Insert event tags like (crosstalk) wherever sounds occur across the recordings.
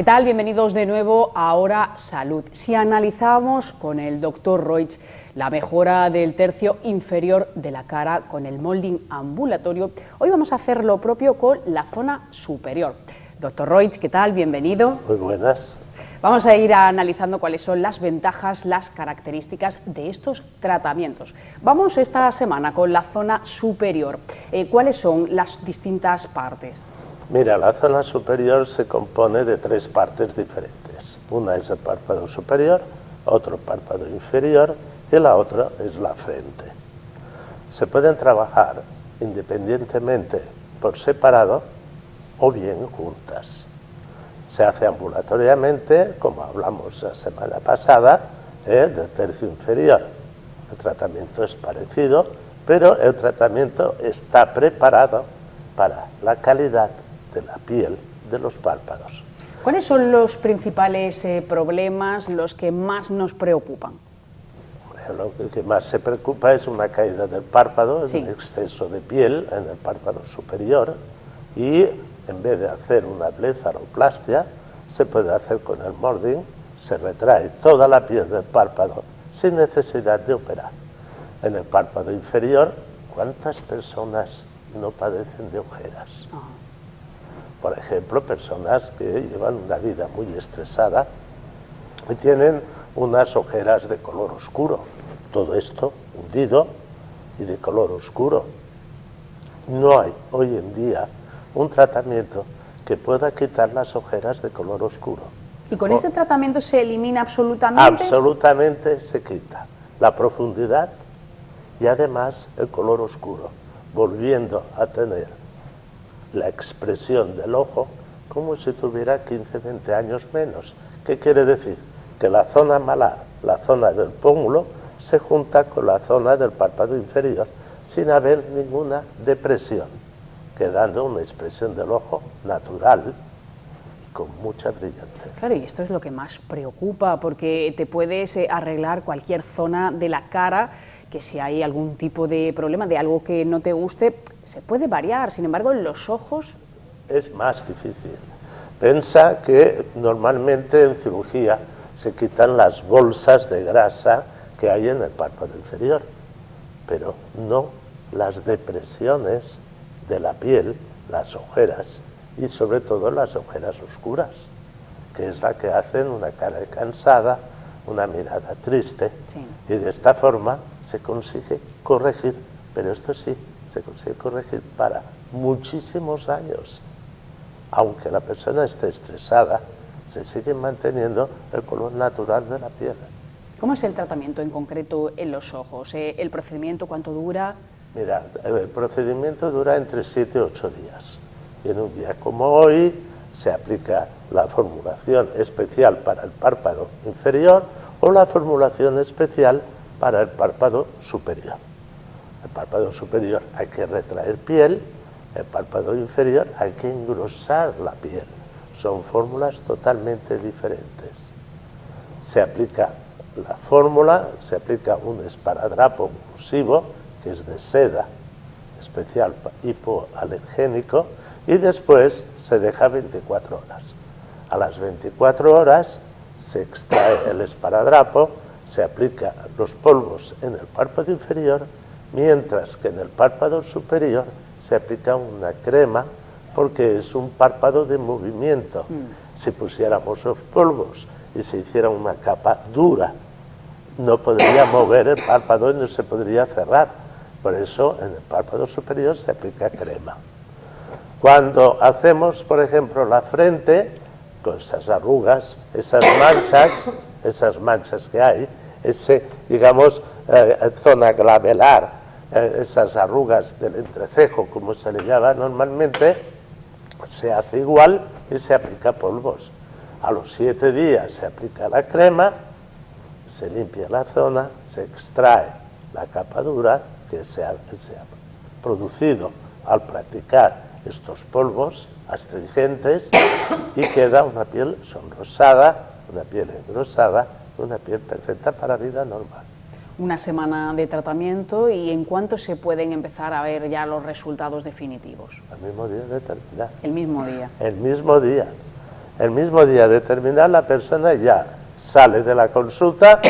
¿Qué tal? Bienvenidos de nuevo a Ahora Salud. Si analizamos con el doctor Roig la mejora del tercio inferior de la cara con el molding ambulatorio, hoy vamos a hacer lo propio con la zona superior. Doctor Roig, ¿qué tal? Bienvenido. Muy buenas. Vamos a ir analizando cuáles son las ventajas, las características de estos tratamientos. Vamos esta semana con la zona superior. Eh, ¿Cuáles son las distintas partes? Mira, la zona superior se compone de tres partes diferentes. Una es el párpado superior, otro párpado inferior y la otra es la frente. Se pueden trabajar independientemente por separado o bien juntas. Se hace ambulatoriamente, como hablamos la semana pasada, ¿eh? del tercio inferior. El tratamiento es parecido, pero el tratamiento está preparado para la calidad de la piel de los párpados. ¿Cuáles son los principales eh, problemas, los que más nos preocupan? Lo que más se preocupa es una caída del párpado, un exceso de piel en el párpado superior y en vez de hacer una blefaroplastia, se puede hacer con el molding, se retrae toda la piel del párpado sin necesidad de operar. En el párpado inferior, ¿cuántas personas no padecen de ojeras? Ah. Por ejemplo, personas que llevan una vida muy estresada y tienen unas ojeras de color oscuro. Todo esto hundido y de color oscuro. No hay hoy en día un tratamiento que pueda quitar las ojeras de color oscuro. ¿Y con ese tratamiento se elimina absolutamente? Absolutamente se quita la profundidad y además el color oscuro, volviendo a tener la expresión del ojo como si tuviera 15, 20 años menos. ¿Qué quiere decir? Que la zona malar, la zona del pómulo, se junta con la zona del párpado inferior sin haber ninguna depresión quedando una expresión del ojo natural con mucha brillantez. Claro, y esto es lo que más preocupa, porque te puedes eh, arreglar cualquier zona de la cara, que si hay algún tipo de problema, de algo que no te guste, se puede variar, sin embargo, en los ojos... Es más difícil. Pensa que normalmente en cirugía se quitan las bolsas de grasa que hay en el párpado inferior, pero no las depresiones de la piel, las ojeras y sobre todo las ojeras oscuras, que es la que hacen una cara cansada, una mirada triste y de esta forma se consigue corregir, pero esto sí, se consigue corregir para muchísimos años. Aunque la persona esté estresada, se sigue manteniendo el color natural de la piel. ¿Cómo es el tratamiento en concreto en los ojos? Eh, ¿El procedimiento cuánto dura? Mira, el procedimiento dura entre 7 y 8 días. Y en un día como hoy se aplica la formulación especial para el párpado inferior o la formulación especial para el párpado superior. El párpado superior hay que retraer piel, el párpado inferior hay que engrosar la piel. Son fórmulas totalmente diferentes. Se aplica la fórmula, se aplica un esparadrapo oclusivo, que es de seda, especial hipoalergénico, y después se deja 24 horas. A las 24 horas se extrae el esparadrapo, se aplica los polvos en el párpado inferior, mientras que en el párpado superior se aplica una crema porque es un párpado de movimiento. Mm. Si pusiéramos los polvos y se hiciera una capa dura, no podría mover el párpado y no se podría cerrar por eso en el párpado superior se aplica crema. Cuando hacemos, por ejemplo, la frente, con esas arrugas, esas manchas, esas manchas que hay, ese, digamos, eh, zona glabelar, eh, esas arrugas del entrecejo, como se le llama normalmente, se hace igual y se aplica polvos. A los siete días se aplica la crema, se limpia la zona, se extrae la capa dura que se ha, producido al practicar estos polvos astringentes y queda una piel sonrosada, una piel engrosada, una piel perfecta para vida normal. Una semana de tratamiento y en cuánto se pueden empezar a ver ya los resultados definitivos. El mismo día de terminar. El mismo día. El mismo día. El mismo día de terminar, la persona ya sale de la consulta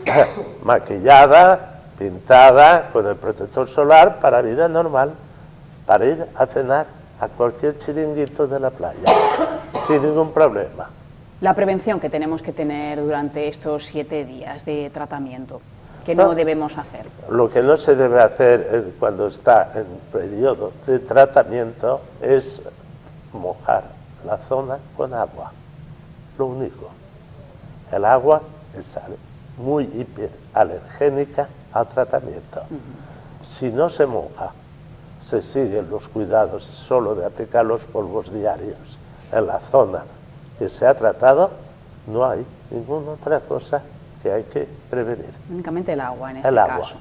(coughs) maquillada, pintada, con el protector solar para vida normal, para ir a cenar a cualquier chiringuito de la playa, (coughs) sin ningún problema. La prevención que tenemos que tener durante estos siete días de tratamiento, que no, debemos hacer. Lo que no se debe hacer cuando está en periodo de tratamiento es mojar la zona con agua, lo único. El agua es muy hiperalergénica al tratamiento. Si no se moja, se siguen los cuidados solo de aplicar los polvos diarios en la zona que se ha tratado, no hay ninguna otra cosa que hay que prevenir. Únicamente el agua en este caso.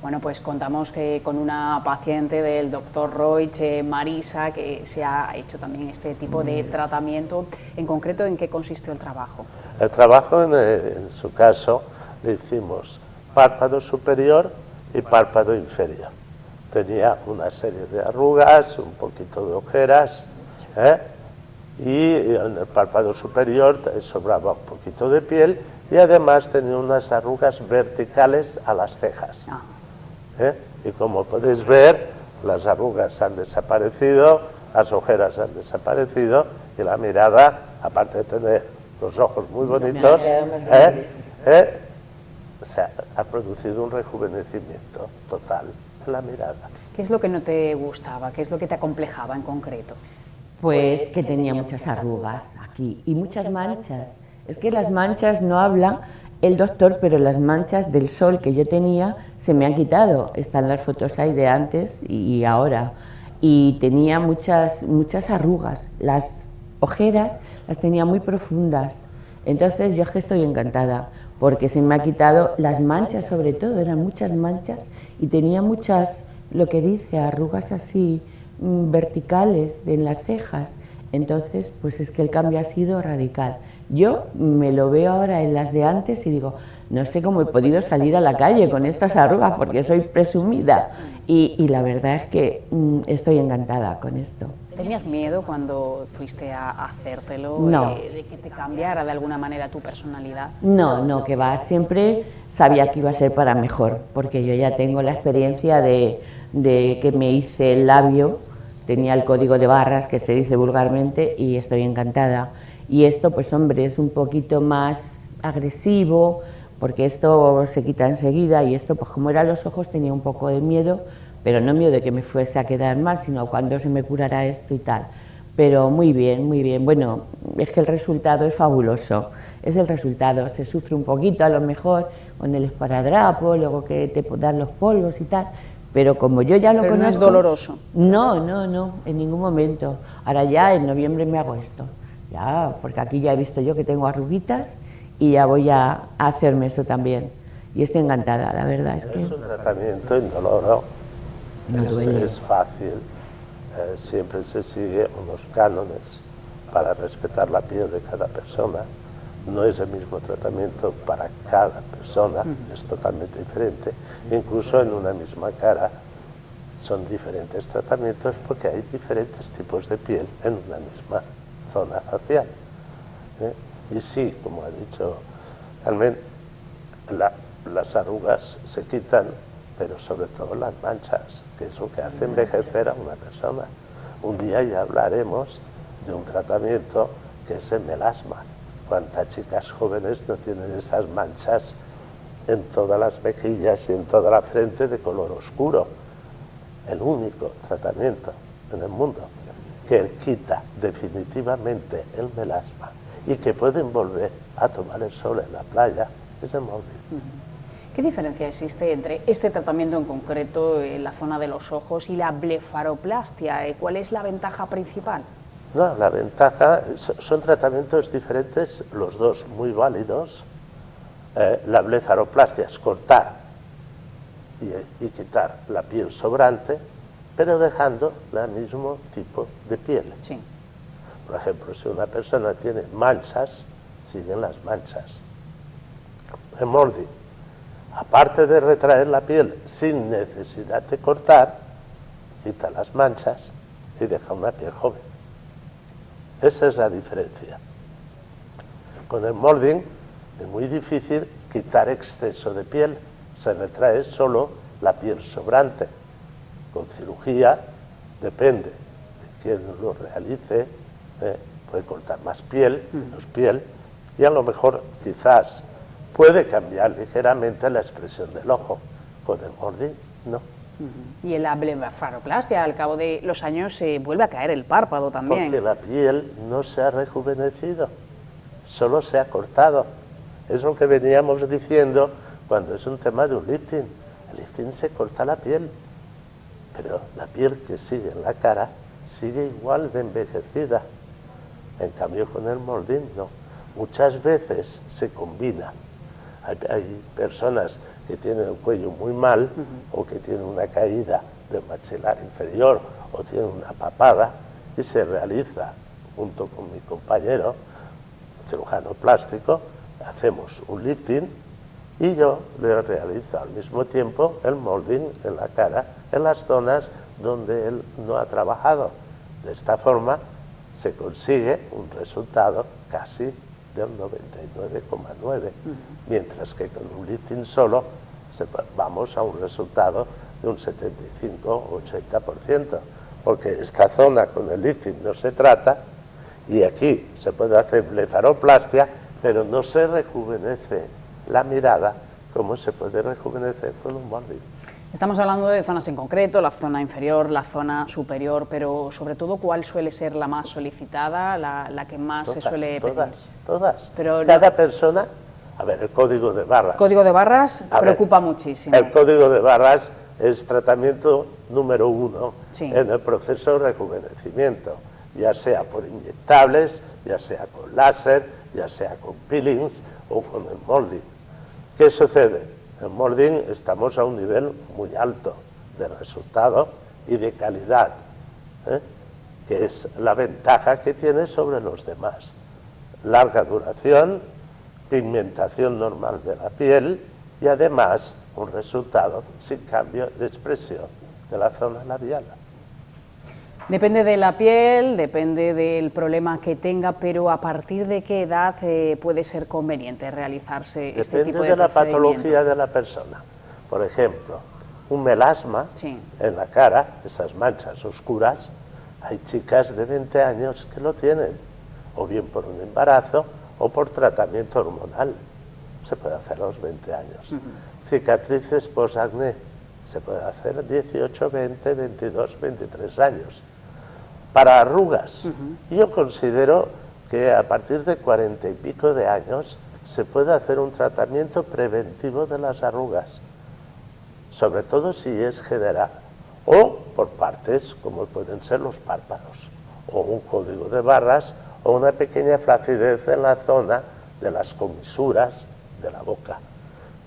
Bueno, pues contamos que con una paciente del doctor Roig, eh, Marisa, que se ha hecho también este tipo de tratamiento. En concreto, ¿en qué consistió el trabajo? El trabajo, en, eh, en su caso, le hicimos párpado superior y párpado inferior. Tenía una serie de arrugas, un poquito de ojeras, ¿eh? y en el párpado superior sobraba un poquito de piel y además tenía unas arrugas verticales a las cejas. Ah. ¿eh? Y como podéis ver, las arrugas han desaparecido, las ojeras han desaparecido y la mirada, aparte de tener los ojos muy bonitos, ¿eh? ¿Eh? se ha producido un rejuvenecimiento total en la mirada. ¿Qué es lo que no te gustaba? ¿Qué es lo que te acomplejaba en concreto? Pues que tenía muchas arrugas aquí y muchas manchas. Es que las manchas no habla el doctor, pero las manchas del sol que yo tenía se me han quitado. Están las fotos ahí de antes y ahora. Y tenía muchas, muchas arrugas. Las ojeras las tenía muy profundas. Entonces yo estoy encantada porque se me ha quitado las manchas sobre todo, eran muchas manchas y tenía muchas, lo que dice, arrugas así Mm, verticales en las cejas. Entonces, pues es que el cambio ha sido radical. Yo me lo veo ahora en las de antes y digo, no sé cómo he podido salir a la calle con estas arrugas porque soy presumida. Y, la verdad es que mm, estoy encantada con esto. ¿Tenías miedo cuando fuiste a hacértelo no. de, que te cambiara de alguna manera tu personalidad? No, no, que va. Siempre sabía que iba a ser para mejor, porque yo ya tengo la experiencia de, de que me hice el labio tenía el código de barras que se dice vulgarmente y estoy encantada. Y esto, pues hombre, es un poquito más agresivo porque esto se quita enseguida y esto, pues como eran los ojos, tenía un poco de miedo, pero no miedo de que me fuese a quedar mal, sino cuando se me curara esto y tal. Pero muy bien, muy bien. Bueno, es que el resultado es fabuloso. Es el resultado. Se sufre un poquito a lo mejor con el esparadrapo, luego que te dan los polvos y tal, pero como yo ya lo Pero conozco... no es doloroso. No, no, no, en ningún momento. Ahora ya en noviembre me hago esto. Ya, porque aquí ya he visto yo que tengo arruguitas y ya voy a, hacerme esto también. Y estoy encantada, la verdad es que... Es un tratamiento indoloro, no es, es, fácil, eh, siempre se sigue unos cánones para respetar la piel de cada persona no es el mismo tratamiento para cada persona, es totalmente diferente. Incluso en una misma cara son diferentes tratamientos porque hay diferentes tipos de piel en una misma zona facial. ¿eh? Y sí, como ha dicho Carmen, las arrugas se quitan, pero sobre todo las manchas, que es lo que hace envejecer a una persona. Un día ya hablaremos de un tratamiento que es el melasma, cuántas chicas jóvenes no tienen esas manchas en todas las mejillas y en toda la frente de color oscuro. El único tratamiento en el mundo que quita definitivamente el melasma y que pueden volver a tomar el sol en la playa es el móvil. ¿Qué diferencia existe entre este tratamiento en concreto en la zona de los ojos y la blefaroplastia? ¿Cuál es la ventaja principal? No, la ventaja, son tratamientos diferentes, los dos muy válidos. Eh, la blefaroplastia es cortar y, quitar la piel sobrante, pero dejando el mismo tipo de piel. Sí. Por ejemplo, si una persona tiene manchas, siguen las manchas. El moldi, aparte de retraer la piel sin necesidad de cortar, quita las manchas y deja una piel joven. Esa es la diferencia. Con el molding es muy difícil quitar exceso de piel, se retrae solo la piel sobrante. Con cirugía depende de quién lo realice, ¿eh? puede cortar más piel, menos piel, y a lo mejor quizás puede cambiar ligeramente la expresión del ojo. Con el molding no. Y en la blefaroplastia, al cabo de los años, se vuelve a caer el párpado también. Porque la piel no se ha rejuvenecido, solo se ha cortado. Es lo que veníamos diciendo cuando es un tema de un lifting. El lifting se corta la piel, pero la piel que sigue en la cara sigue igual de envejecida. En cambio con el molding no. Muchas veces se combina. hay personas que tienen el cuello muy mal o que tienen una caída del maxilar inferior o tienen una papada y se realiza junto con mi compañero cirujano plástico, hacemos un lifting y yo le realizo al mismo tiempo el molding en la cara, en las zonas donde él no ha trabajado. De esta forma se consigue un resultado casi del 99,9, mientras que con un lifting solo vamos a un resultado de un 75 o 80%, porque esta zona con el lifting no se trata y aquí se puede hacer blefaroplastia, pero no se rejuvenece la mirada como se puede rejuvenecer con un molding. Estamos hablando de zonas en concreto, la zona inferior, la zona superior, pero sobre todo, ¿cuál suele ser la más solicitada, la, que más se suele pedir? Todas, todas. Pero Cada persona, a ver, el código de barras. código de barras preocupa muchísimo. El código de barras es tratamiento número uno en el proceso de rejuvenecimiento, ya sea por inyectables, ya sea con láser, ya sea con peelings o con el molding. ¿Qué sucede? En molding estamos a un nivel muy alto de resultado y de calidad, ¿eh? que es la ventaja que tiene sobre los demás. Larga duración, pigmentación normal de la piel y además un resultado sin cambio de expresión de la zona labial. Depende de la piel, depende del problema que tenga, pero ¿a partir de qué edad eh, puede ser conveniente realizarse este tipo de, de la patología de la persona. Por ejemplo, un melasma en la cara, esas manchas oscuras, hay chicas de 20 años que lo tienen, o bien por un embarazo o por tratamiento hormonal. Se puede hacer a los 20 años. Cicatrices post-acné, se puede hacer a 18, 20, 22, 23 años para arrugas. Yo considero que a partir de cuarenta y pico de años se puede hacer un tratamiento preventivo de las arrugas, sobre todo si es general, o por partes, como pueden ser los párpados, o un código de barras, o una pequeña flacidez en la zona de las comisuras de la boca.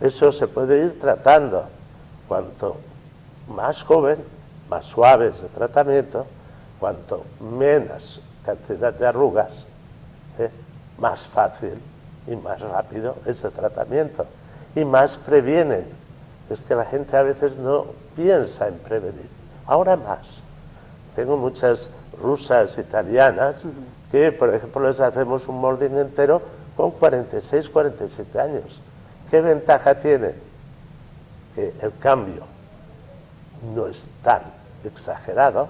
Eso se puede ir tratando. Cuanto más joven, más suaves de tratamiento, cuanto menos cantidad de arrugas, ¿eh? más fácil y más rápido es el tratamiento y más previenen. Es que la gente a veces no piensa en prevenir. Ahora más. Tengo muchas rusas italianas que, por ejemplo, les hacemos un molding entero con 46, 47 años. ¿Qué ventaja tiene? Que el cambio no es tan exagerado,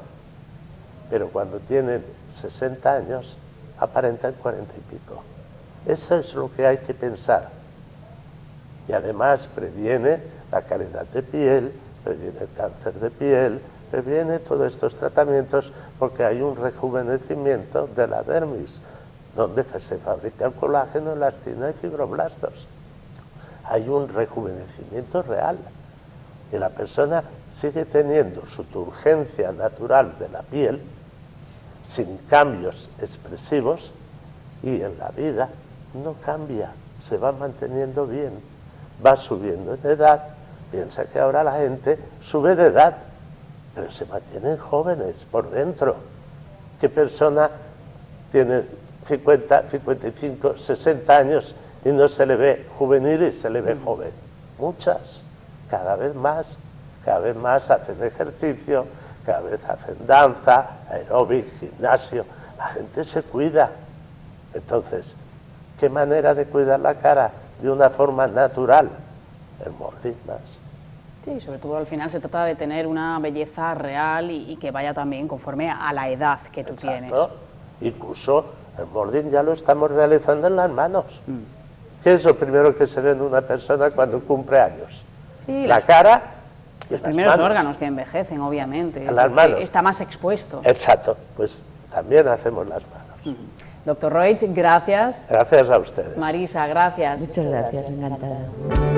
pero cuando tienen 60 años aparentan 40 y pico. Eso es lo que hay que pensar. Y además previene la calidad de piel, previene el cáncer de piel, previene todos estos tratamientos porque hay un rejuvenecimiento de la dermis, donde se fabrica el colágeno, elastina y fibroblastos. Hay un rejuvenecimiento real y la persona sigue teniendo su turgencia natural de la piel, sin cambios expresivos y en la vida no cambia, se va manteniendo bien, va subiendo en edad, piensa que ahora la gente sube de edad, pero se mantienen jóvenes por dentro. ¿Qué persona tiene 50, 55, 60 años y no se le ve juvenil y se le ve joven? Muchas, cada vez más, cada vez más hacen ejercicio, cada vez hacen danza, aeróbic, gimnasio, la gente se cuida. Entonces, ¿qué manera de cuidar la cara? De una forma natural, el molding más. Sí, sobre todo al final se trata de tener una belleza real y, que vaya también conforme a la edad que tú tienes. Incluso el molding ya lo estamos realizando en las manos. Mm. ¿Qué es lo primero que se ve en una persona cuando cumple años? Sí, la cara los primeros órganos que envejecen, obviamente. Las manos. Está más expuesto. Exacto, pues también hacemos las manos. Doctor Roig, gracias. Gracias a ustedes. Marisa, gracias. Muchas gracias, encantada.